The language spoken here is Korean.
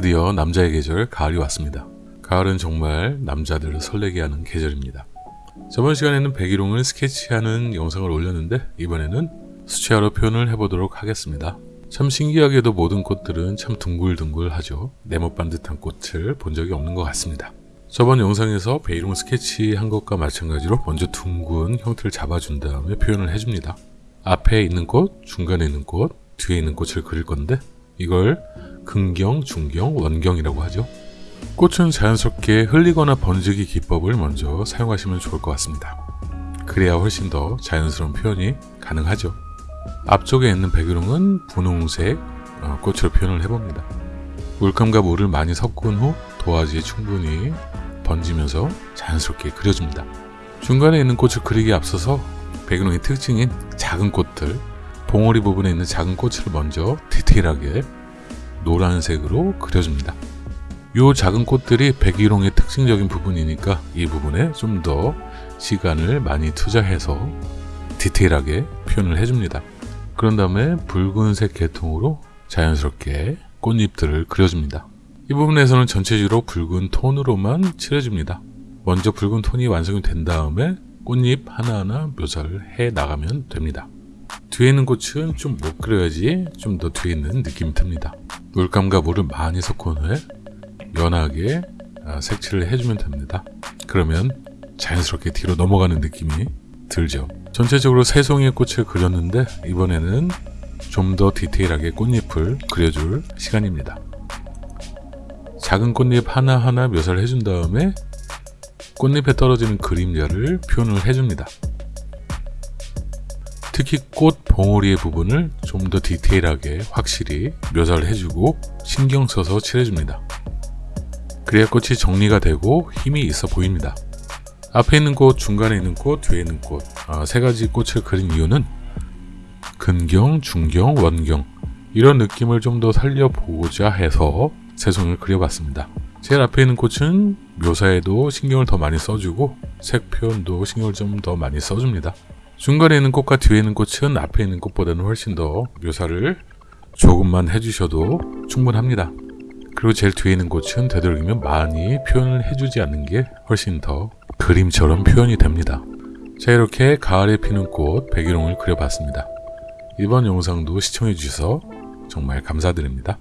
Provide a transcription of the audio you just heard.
드디어 남자의 계절 가을이 왔습니다. 가을은 정말 남자들을 설레게 하는 계절입니다. 저번 시간에는 백일홍을 스케치하는 영상을 올렸는데 이번에는 수채화로 표현을 해보도록 하겠습니다. 참 신기하게도 모든 꽃들은 참 둥글둥글하죠. 네모 반 듯한 꽃을 본 적이 없는 것 같습니다. 저번 영상에서 베이롱 스케치 한 것과 마찬가지로 먼저 둥근 형태를 잡아준 다음에 표현을 해줍니다. 앞에 있는 꽃, 중간에 있는 꽃, 뒤에 있는 꽃을 그릴 건데 이걸 근경, 중경, 원경이라고 하죠. 꽃은 자연스럽게 흘리거나 번지기 기법을 먼저 사용하시면 좋을 것 같습니다. 그래야 훨씬 더 자연스러운 표현이 가능하죠. 앞쪽에 있는 백일홍은 분홍색 어, 꽃으로 표현을 해봅니다. 물감과 물을 많이 섞은 후 도화지에 충분히 번지면서 자연스럽게 그려줍니다. 중간에 있는 꽃을 그리기에 앞서서 백일홍의 특징인 작은 꽃들, 봉오리 부분에 있는 작은 꽃을 먼저 디테일하게 노란색으로 그려줍니다. 이 작은 꽃들이 백일홍의 특징적인 부분이니까 이 부분에 좀 더 시간을 많이 투자해서 디테일하게 표현을 해줍니다. 그런 다음에 붉은색 계통으로 자연스럽게 꽃잎들을 그려줍니다. 이 부분에서는 전체적으로 붉은 톤으로만 칠해줍니다. 먼저 붉은 톤이 완성이 된 다음에 꽃잎 하나하나 묘사를 해 나가면 됩니다. 뒤에 있는 꽃은 좀 못 그려야지 좀 더 뒤에 있는 느낌이 듭니다. 물감과 물을 많이 섞은 후에 연하게 아, 색칠을 해주면 됩니다. 그러면 자연스럽게 뒤로 넘어가는 느낌이 들죠. 전체적으로 세 송이의 꽃을 그렸는데 이번에는 좀 더 디테일하게 꽃잎을 그려줄 시간입니다. 작은 꽃잎 하나하나 묘사를 해준 다음에 꽃잎에 떨어지는 그림자를 표현을 해줍니다. 특히 꽃 봉오리의 부분을 좀 더 디테일하게 확실히 묘사를 해주고 신경 써서 칠해줍니다. 그래야 꽃이 정리가 되고 힘이 있어 보입니다. 앞에 있는 꽃, 중간에 있는 꽃, 뒤에 있는 꽃, 아, 세 가지 꽃을 그린 이유는 근경, 중경, 원경 이런 느낌을 좀 더 살려보고자 해서 세 송을 그려봤습니다. 제일 앞에 있는 꽃은 묘사에도 신경을 더 많이 써주고 색 표현도 신경을 좀 더 많이 써줍니다. 중간에 있는 꽃과 뒤에 있는 꽃은 앞에 있는 꽃보다는 훨씬 더 묘사를 조금만 해주셔도 충분합니다. 그리고 제일 뒤에 있는 꽃은 되도록이면 많이 표현을 해주지 않는 게 훨씬 더 그림처럼 표현이 됩니다. 자 이렇게 가을에 피는 꽃 백일홍을 그려봤습니다. 이번 영상도 시청해주셔서 정말 감사드립니다.